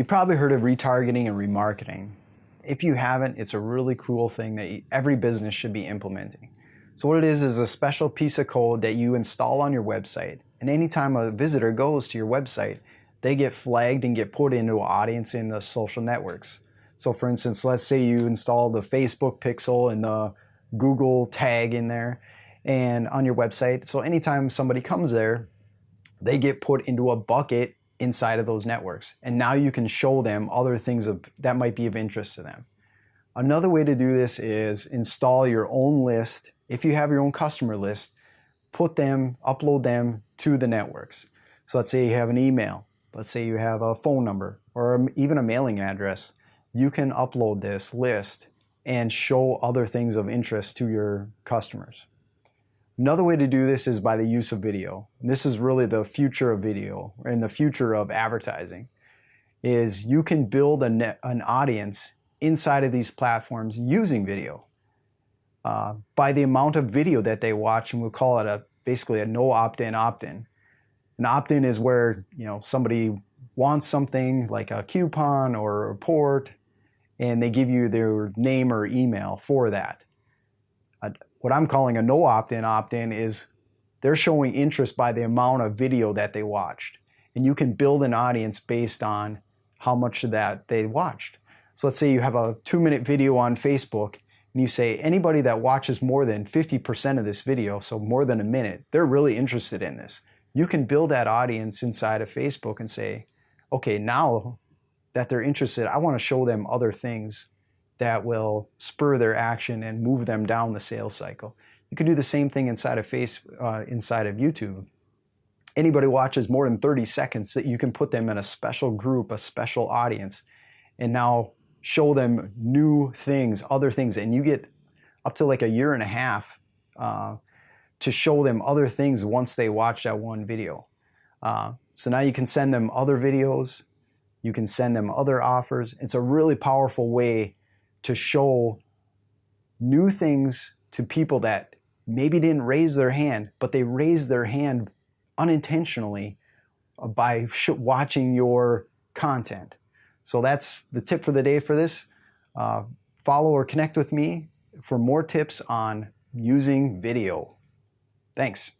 You probably heard of retargeting and remarketing. If you haven't, it's a really cool thing that every business should be implementing. So what it is is a special piece of code that you install on your website. And anytime a visitor goes to your website, they get flagged and get put into an audience in the social networks. So for instance, let's say you install the Facebook pixel and the Google tag in there and on your website. So anytime somebody comes there, they get put into a bucket inside of those networks. And now you can show them other things of, that might be of interest to them. Another way to do this is install your own list. If you have your own customer list, put them, upload them to the networks. So let's say you have an email. Let's say you have a phone number or even a mailing address. You can upload this list and show other things of interest to your customers. Another way to do this is by the use of video. And this is really the future of video and the future of advertising is you can build net, an audience inside of these platforms using video. Uh, by the amount of video that they watch, and we'll call it a basically a no opt-in opt-in. An opt-in is where you know somebody wants something like a coupon or a report, and they give you their name or email for that what I'm calling a no opt-in opt-in is they're showing interest by the amount of video that they watched. And you can build an audience based on how much of that they watched. So let's say you have a two minute video on Facebook and you say anybody that watches more than 50% of this video, so more than a minute, they're really interested in this. You can build that audience inside of Facebook and say, okay, now that they're interested, I want to show them other things that will spur their action and move them down the sales cycle. You can do the same thing inside of face, uh, inside of YouTube. Anybody watches more than 30 seconds that you can put them in a special group, a special audience, and now show them new things, other things, and you get up to like a year and a half uh, to show them other things once they watch that one video. Uh, so now you can send them other videos, you can send them other offers. It's a really powerful way to show new things to people that maybe didn't raise their hand, but they raised their hand unintentionally uh, by watching your content. So that's the tip for the day for this. Uh, follow or connect with me for more tips on using video. Thanks.